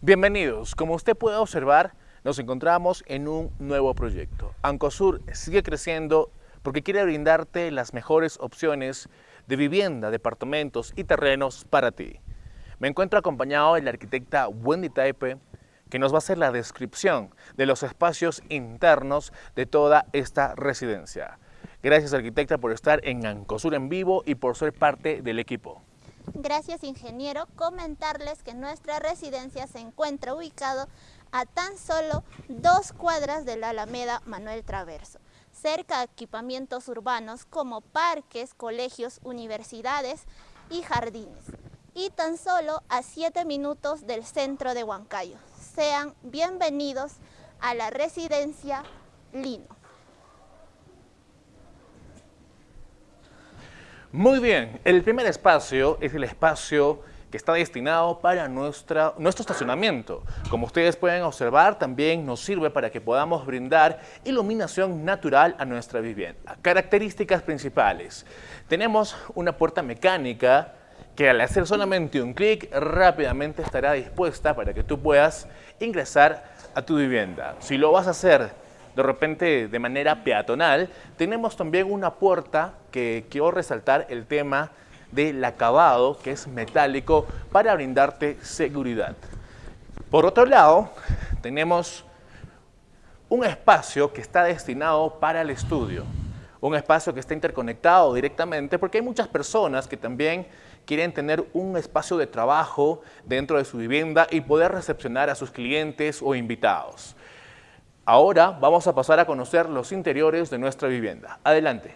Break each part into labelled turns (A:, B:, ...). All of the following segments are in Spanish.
A: Bienvenidos. Como usted puede observar, nos encontramos en un nuevo proyecto. Ancosur sigue creciendo porque quiere brindarte las mejores opciones de vivienda, departamentos y terrenos para ti. Me encuentro acompañado de la arquitecta Wendy Taipe, que nos va a hacer la descripción de los espacios internos de toda esta residencia. Gracias arquitecta por estar en Ancosur en vivo y por ser parte del equipo.
B: Gracias ingeniero, comentarles que nuestra residencia se encuentra ubicado a tan solo dos cuadras de la Alameda Manuel Traverso, cerca de equipamientos urbanos como parques, colegios, universidades y jardines, y tan solo a siete minutos del centro de Huancayo. Sean bienvenidos a la residencia Lino.
A: Muy bien, el primer espacio es el espacio que está destinado para nuestra, nuestro estacionamiento. Como ustedes pueden observar, también nos sirve para que podamos brindar iluminación natural a nuestra vivienda. Características principales. Tenemos una puerta mecánica que al hacer solamente un clic rápidamente estará dispuesta para que tú puedas ingresar a tu vivienda. Si lo vas a hacer de repente de manera peatonal, tenemos también una puerta que quiero resaltar el tema del acabado, que es metálico, para brindarte seguridad. Por otro lado, tenemos un espacio que está destinado para el estudio, un espacio que está interconectado directamente, porque hay muchas personas que también quieren tener un espacio de trabajo dentro de su vivienda y poder recepcionar a sus clientes o invitados. Ahora vamos a pasar a conocer los interiores de nuestra vivienda. Adelante.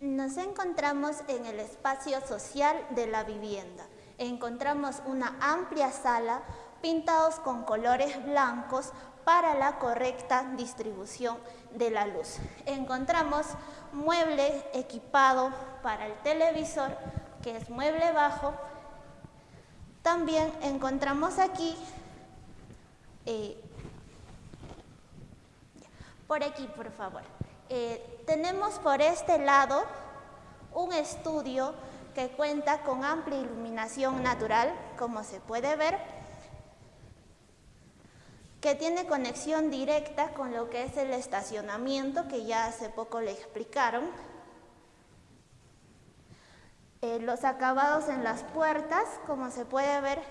B: Nos encontramos en el espacio social de la vivienda. Encontramos una amplia sala pintados con colores blancos para la correcta distribución de la luz. Encontramos mueble equipado para el televisor, que es mueble bajo, también encontramos aquí, eh, por aquí por favor, eh, tenemos por este lado un estudio que cuenta con amplia iluminación natural, como se puede ver, que tiene conexión directa con lo que es el estacionamiento, que ya hace poco le explicaron, eh, los acabados en las puertas, como se puede ver,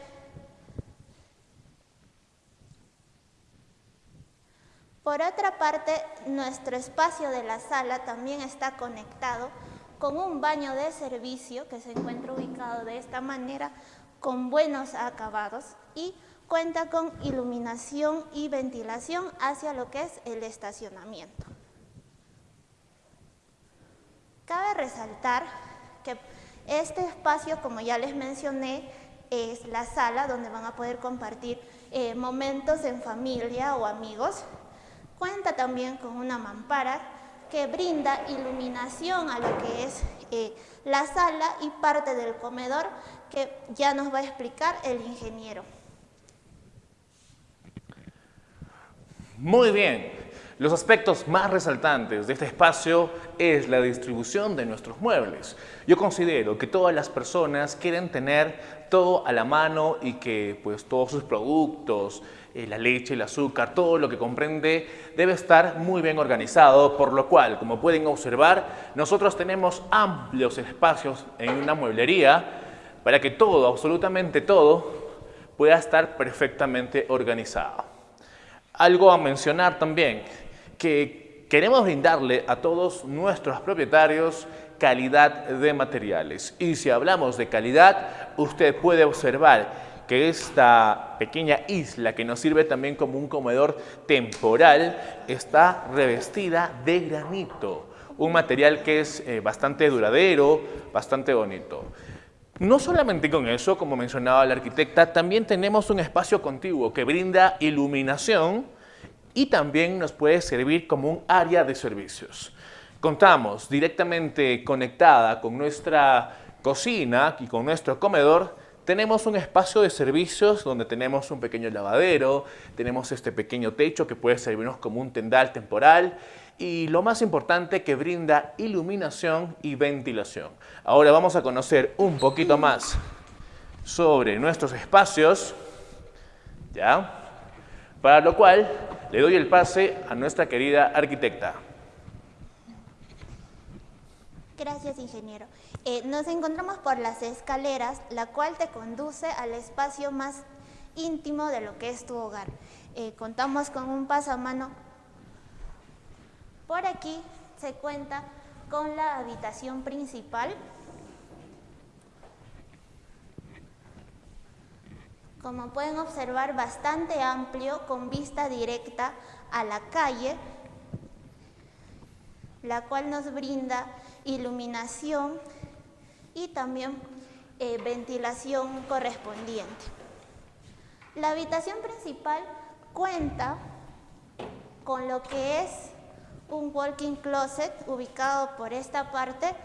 B: Por otra parte, nuestro espacio de la sala también está conectado con un baño de servicio que se encuentra ubicado de esta manera con buenos acabados y cuenta con iluminación y ventilación hacia lo que es el estacionamiento. Cabe resaltar que este espacio, como ya les mencioné, es la sala donde van a poder compartir eh, momentos en familia o amigos. Cuenta también con una mampara que brinda iluminación a lo que es eh, la sala y parte del comedor que ya nos va a explicar el ingeniero.
A: Muy bien, los aspectos más resaltantes de este espacio es la distribución de nuestros muebles. Yo considero que todas las personas quieren tener todo a la mano y que pues todos sus productos, eh, la leche, el azúcar, todo lo que comprende debe estar muy bien organizado, por lo cual, como pueden observar, nosotros tenemos amplios espacios en una mueblería para que todo, absolutamente todo, pueda estar perfectamente organizado. Algo a mencionar también, que queremos brindarle a todos nuestros propietarios calidad de materiales. Y si hablamos de calidad, usted puede observar que esta pequeña isla que nos sirve también como un comedor temporal está revestida de granito, un material que es eh, bastante duradero, bastante bonito. No solamente con eso, como mencionaba la arquitecta, también tenemos un espacio contiguo que brinda iluminación, y también nos puede servir como un área de servicios. Contamos directamente conectada con nuestra cocina y con nuestro comedor, tenemos un espacio de servicios donde tenemos un pequeño lavadero, tenemos este pequeño techo que puede servirnos como un tendal temporal y lo más importante que brinda iluminación y ventilación. Ahora vamos a conocer un poquito más sobre nuestros espacios, ¿ya? Para lo cual le doy el pase a nuestra querida arquitecta.
B: Gracias, ingeniero. Eh, nos encontramos por las escaleras, la cual te conduce al espacio más íntimo de lo que es tu hogar. Eh, contamos con un pasamano. Por aquí se cuenta con la habitación principal. Como pueden observar, bastante amplio, con vista directa a la calle, la cual nos brinda iluminación y también eh, ventilación correspondiente. La habitación principal cuenta con lo que es un walking closet ubicado por esta parte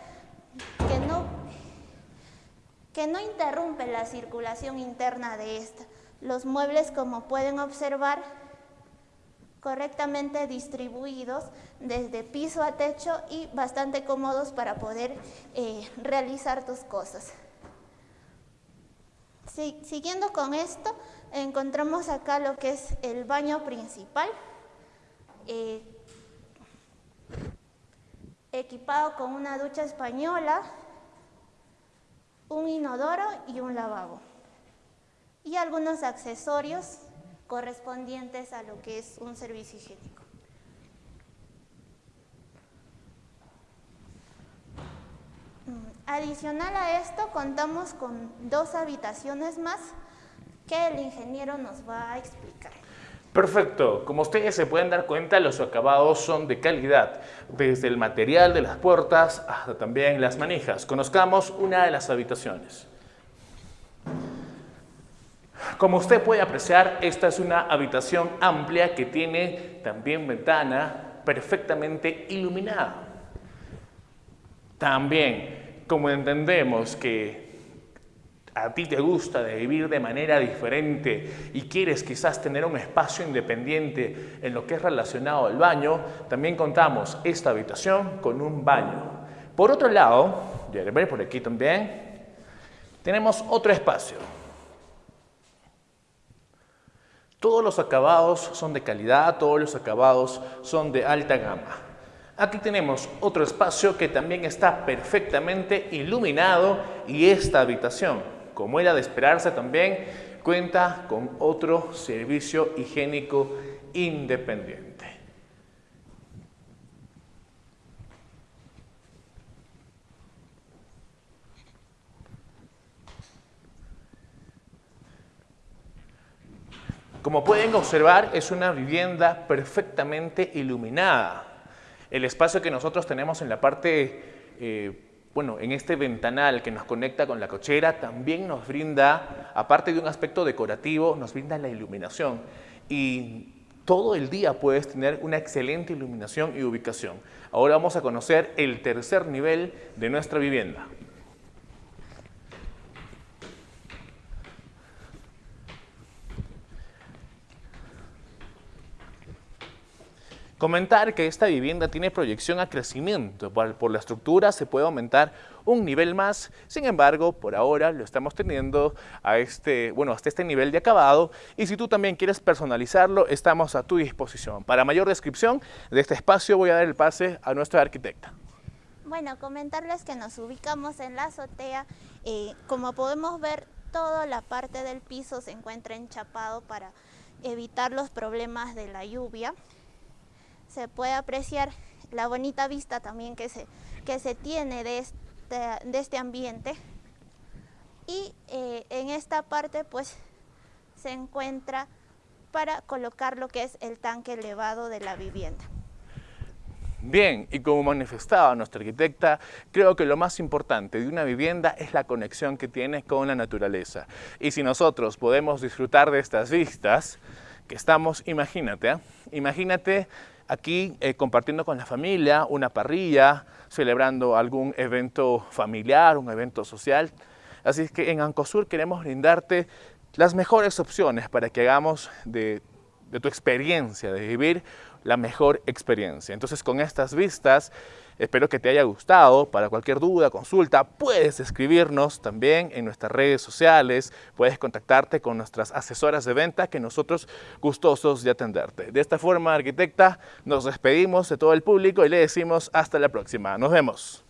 B: que no interrumpe la circulación interna de esta. Los muebles, como pueden observar, correctamente distribuidos desde piso a techo y bastante cómodos para poder eh, realizar tus cosas. siguiendo con esto, encontramos acá lo que es el baño principal, eh, equipado con una ducha española, un inodoro y un lavabo. Y algunos accesorios correspondientes a lo que es un servicio higiénico. Mm, adicional a esto, contamos con dos habitaciones más que el ingeniero nos va a explicar.
A: Perfecto. Como ustedes se pueden dar cuenta, los acabados son de calidad, desde el material de las puertas hasta también las manijas. Conozcamos una de las habitaciones. Como usted puede apreciar, esta es una habitación amplia que tiene también ventana perfectamente iluminada. También, como entendemos que a ti te gusta de vivir de manera diferente y quieres quizás tener un espacio independiente en lo que es relacionado al baño, también contamos esta habitación con un baño. Por otro lado, ya ver por aquí también, tenemos otro espacio. Todos los acabados son de calidad, todos los acabados son de alta gama. Aquí tenemos otro espacio que también está perfectamente iluminado y esta habitación como era de esperarse también, cuenta con otro servicio higiénico independiente. Como pueden observar, es una vivienda perfectamente iluminada. El espacio que nosotros tenemos en la parte eh, bueno, en este ventanal que nos conecta con la cochera también nos brinda, aparte de un aspecto decorativo, nos brinda la iluminación. Y todo el día puedes tener una excelente iluminación y ubicación. Ahora vamos a conocer el tercer nivel de nuestra vivienda. Comentar que esta vivienda tiene proyección a crecimiento. Por, la estructura se puede aumentar un nivel más. Sin embargo, por ahora lo estamos teniendo a este, bueno, hasta este nivel de acabado. Y si tú también quieres personalizarlo, estamos a tu disposición. Para mayor descripción de este espacio voy a dar el pase a nuestra arquitecta.
B: Bueno, comentarles que nos ubicamos en la azotea. Eh, como podemos ver, toda la parte del piso se encuentra enchapado para evitar los problemas de la lluvia se puede apreciar la bonita vista también que se, que se tiene de este, de este ambiente. Y eh, en esta parte pues se encuentra para colocar lo que es el tanque elevado de la vivienda.
A: Bien, y como manifestaba nuestra arquitecta, creo que lo más importante de una vivienda es la conexión que tiene con la naturaleza. Y si nosotros podemos disfrutar de estas vistas que estamos, imagínate, ¿eh? imagínate aquí eh, compartiendo con la familia, una parrilla, celebrando algún evento familiar, un evento social. Así es que en Ancosur queremos brindarte las mejores opciones para que hagamos de, de tu experiencia, de vivir la mejor experiencia. Entonces con estas vistas Espero que te haya gustado. Para cualquier duda, consulta, puedes escribirnos también en nuestras redes sociales. Puedes contactarte con nuestras asesoras de venta que nosotros gustosos de atenderte. De esta forma, arquitecta, nos despedimos de todo el público y le decimos hasta la próxima. Nos vemos.